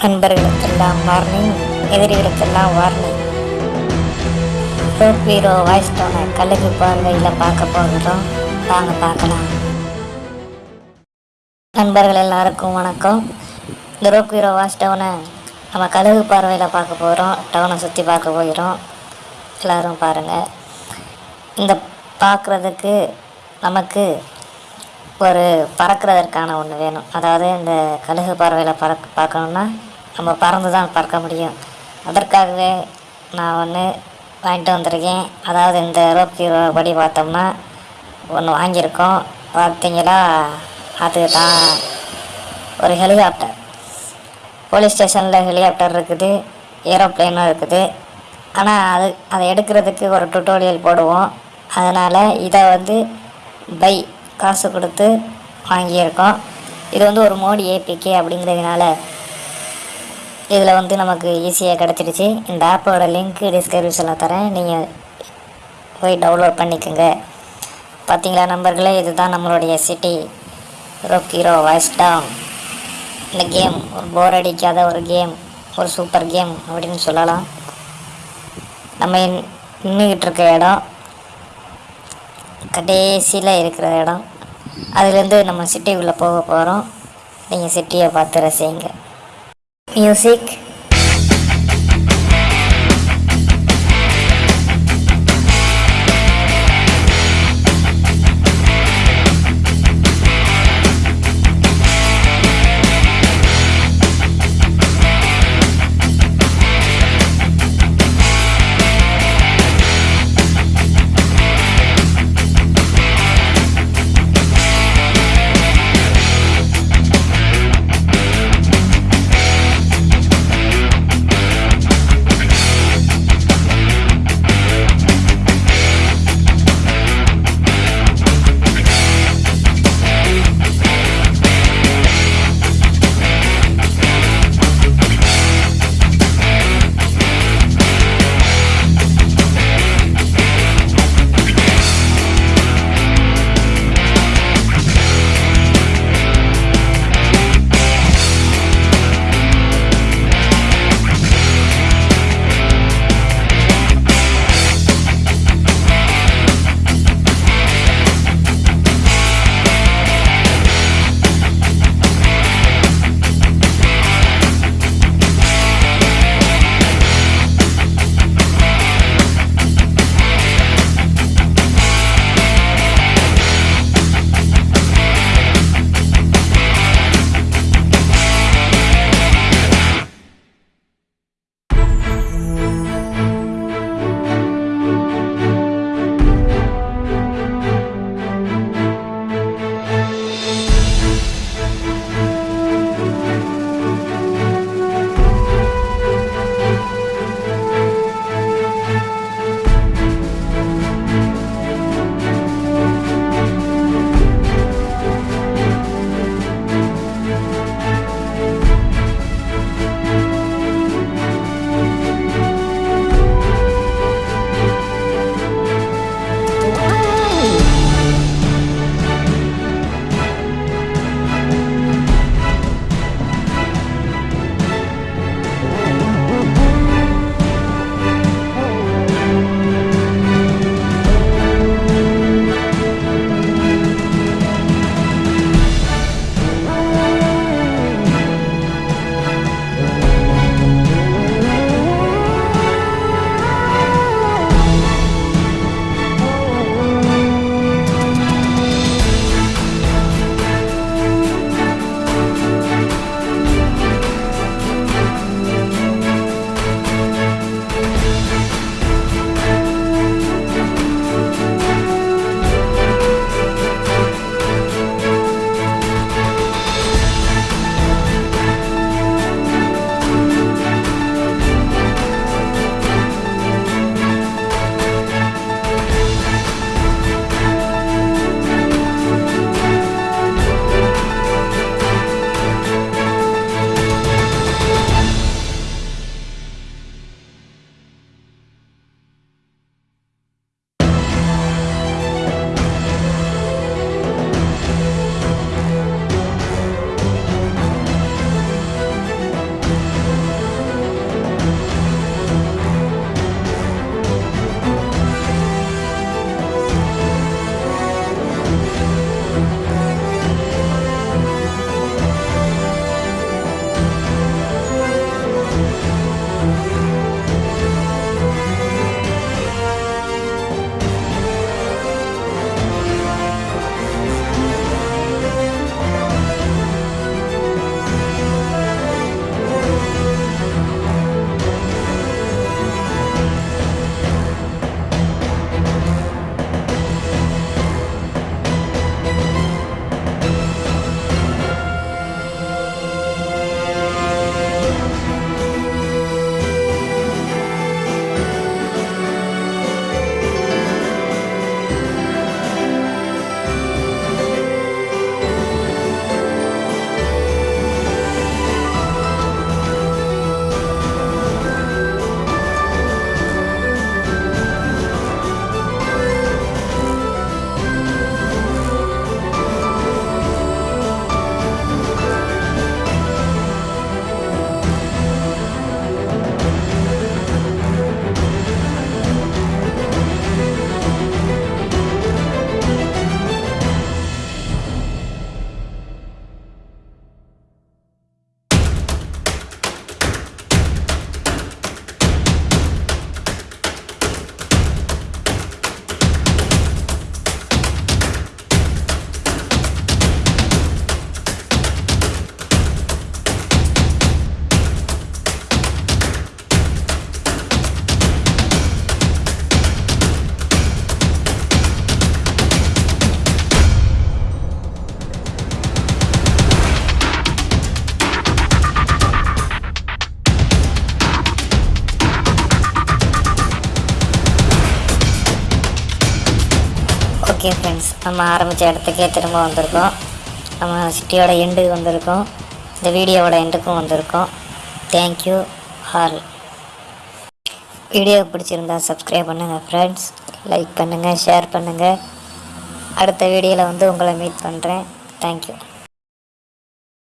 நண்பர்களுக்கெல்லாம் warning எதிரிகளுக்கெல்லாம் warning rope hero vice டோனை கழுகு பார்வையில் பார்க்க போகிறோம் வாங்க பார்க்கலாம். நண்பர்கள் எல்லாருக்கும் வணக்கம். இந்த ரோப் ஹீரோ வாய்ஸ் டவுனை நம்ம கழுகு பார்வையில் பார்க்க போகிறோம் டவுனை சுற்றி பார்க்க போகிறோம் எல்லோரும் பாருங்கள் இந்த பார்க்குறதுக்கு நமக்கு ஒரு பறக்கிறதற்கான ஒன்று வேணும். அதாவது இந்த கழுகு பறவையில் பறக்க பார்க்கணுன்னா நம்ம பறந்து தான் பறக்க முடியும். அதற்காகவே நான் ஒன்று வாங்கிட்டு வந்திருக்கேன். அதாவது இந்த ரோப் படி பார்த்தோம்னா ஒன்று வாங்கியிருக்கோம். பார்த்தீங்களா? அது தான் ஒரு ஹெலிகாப்டர். போலீஸ் ஸ்டேஷனில் ஹெலிகாப்டர் இருக்குது. ஏரோப்ளேனும் இருக்குது. ஆனால் அது அதை எடுக்கிறதுக்கு ஒரு டுட்டோரியல் போடுவோம். அதனால் இதை வந்து பை காசு கொடுத்து வாங்கியிருக்கோம். இது வந்து ஒரு மோடி ஏபிகே அப்படிங்கிறதுனால இதில் வந்து நமக்கு ஈஸியாக கிடச்சிடுச்சு. இந்த ஆப்போட லிங்க் டிஸ்கிரிப்ஷனில் தரேன். நீங்கள் போய் டவுன்லோட் பண்ணிக்கோங்க. பார்த்தீங்களா நம்பர்களே இதுதான் நம்மளுடைய city rope hero vice town இந்த கேம் ஒரு போர் அடிக்காத ஒரு கேம் ஒரு சூப்பர் கேம் அப்படின்னு சொல்லலாம். நம்ம நின்றுக்கிட்டு இருக்க இடம். கடைசியில் இருக்கிற இடம். அதுலேருந்து நம்ம சிட்டிக்குள்ளே போக போகிறோம் நீங்கள் சிட்டியை பார்த்து ரசிங்க. மியூசிக் ஓகே ஃப்ரெண்ட்ஸ் நம்ம ஆரம்பித்த இடத்துக்கே திரும்ப வந்திருக்கோம். நம்ம சிட்டியோட எண்டுக்கு வந்திருக்கோம். இந்த வீடியோவோட எண்டுக்கும் வந்திருக்கோம். தேங்க்யூ ஆல் வீடியோ பிடிச்சிருந்தா சப்ஸ்கிரைப் பண்ணுங்கள் ஃப்ரெண்ட்ஸ் லைக் பண்ணுங்கள் ஷேர் பண்ணுங்கள் அடுத்த வீடியோவில் வந்து உங்களை மீட் பண்ணுறேன் தேங்க்யூ